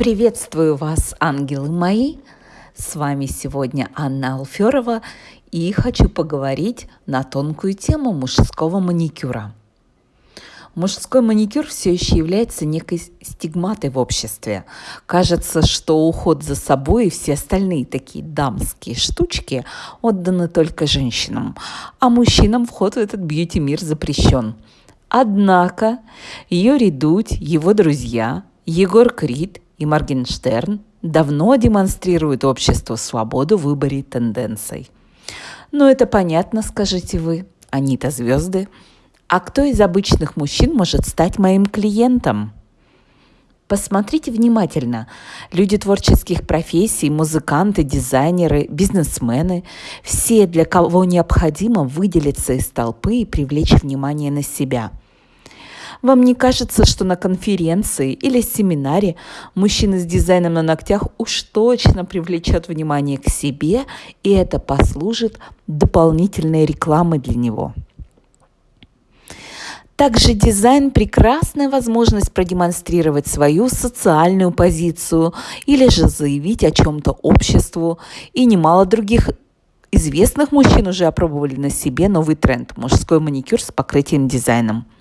Приветствую вас, ангелы мои! С вами сегодня Анна Алферова, и хочу поговорить на тонкую тему мужского маникюра. Мужской маникюр все еще является некой стигматой в обществе. Кажется, что уход за собой и все остальные такие дамские штучки отданы только женщинам, а мужчинам вход в этот бьюти-мир запрещен. Однако Юрий Дудь, его друзья, Егор Крид и Моргенштерн давно демонстрируют обществу свободу в выборе тенденций. Но это понятно, скажете вы, они-то звезды. А кто из обычных мужчин может стать моим клиентом? Посмотрите внимательно. Люди творческих профессий, музыканты, дизайнеры, бизнесмены – все, для кого необходимо выделиться из толпы и привлечь внимание на себя – вам не кажется, что на конференции или семинаре мужчина с дизайном на ногтях уж точно привлечет внимание к себе, и это послужит дополнительной рекламой для него? Также дизайн – прекрасная возможность продемонстрировать свою социальную позицию или же заявить о чем-то обществу. И немало других известных мужчин уже опробовали на себе новый тренд – мужской маникюр с покрытием дизайном –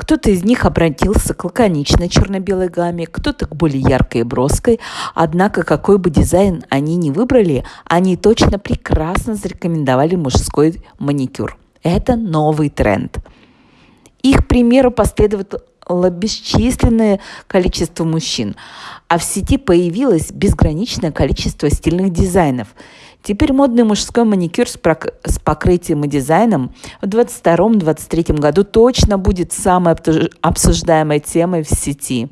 кто-то из них обратился к лаконичной черно-белой гамме, кто-то к более яркой и броской. Однако, какой бы дизайн они ни выбрали, они точно прекрасно зарекомендовали мужской маникюр. Это новый тренд. Их примеру последовало бесчисленное количество мужчин, а в сети появилось безграничное количество стильных дизайнов – Теперь модный мужской маникюр с, с покрытием и дизайном в 2022-2023 году точно будет самой обсуждаемой темой в сети.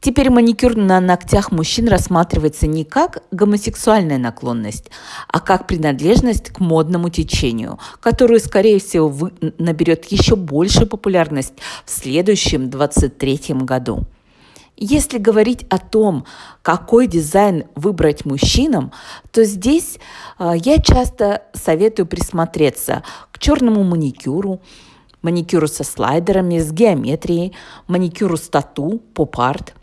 Теперь маникюр на ногтях мужчин рассматривается не как гомосексуальная наклонность, а как принадлежность к модному течению, которую, скорее всего, наберет еще большую популярность в следующем 2023 году. Если говорить о том, какой дизайн выбрать мужчинам, то здесь э, я часто советую присмотреться к черному маникюру, маникюру со слайдерами, с геометрией, маникюру с тату, поп-арт.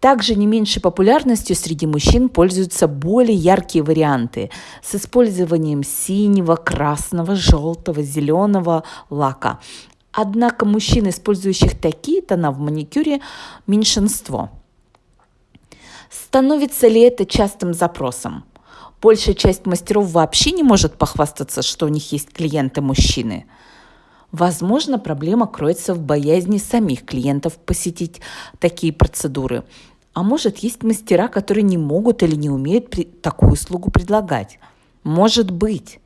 Также не меньшей популярностью среди мужчин пользуются более яркие варианты с использованием синего, красного, желтого, зеленого лака. Однако мужчин, использующих такие тона в маникюре, меньшинство. Становится ли это частым запросом? Большая часть мастеров вообще не может похвастаться, что у них есть клиенты-мужчины. Возможно, проблема кроется в боязни самих клиентов посетить такие процедуры. А может, есть мастера, которые не могут или не умеют такую услугу предлагать. Может быть.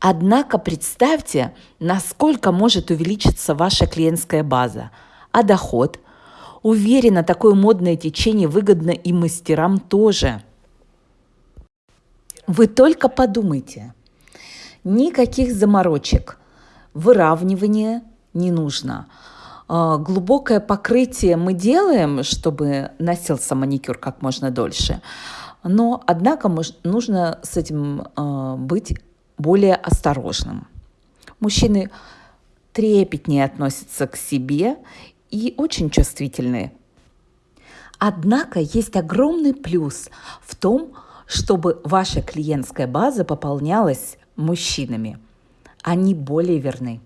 Однако представьте, насколько может увеличиться ваша клиентская база, а доход. Уверена, такое модное течение выгодно и мастерам тоже. Вы только подумайте. Никаких заморочек. Выравнивания не нужно. А, глубокое покрытие мы делаем, чтобы носился маникюр как можно дольше. Но, однако, нужно с этим а, быть более осторожным. Мужчины трепетнее относятся к себе и очень чувствительные. Однако есть огромный плюс в том, чтобы ваша клиентская база пополнялась мужчинами. Они более верны.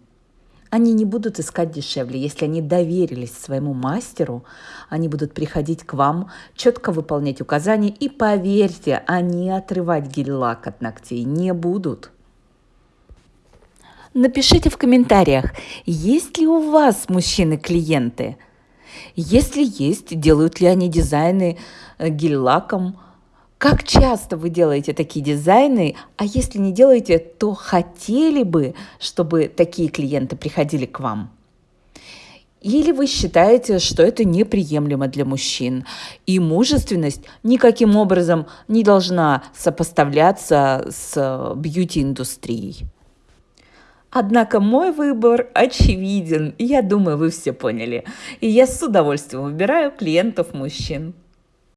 Они не будут искать дешевле. Если они доверились своему мастеру, они будут приходить к вам, четко выполнять указания. И поверьте, они отрывать гель-лак от ногтей не будут. Напишите в комментариях, есть ли у вас мужчины-клиенты. Если есть, делают ли они дизайны э, гель-лаком, как часто вы делаете такие дизайны, а если не делаете, то хотели бы, чтобы такие клиенты приходили к вам? Или вы считаете, что это неприемлемо для мужчин, и мужественность никаким образом не должна сопоставляться с э, бьюти-индустрией? Однако мой выбор очевиден, я думаю, вы все поняли. И я с удовольствием выбираю клиентов мужчин.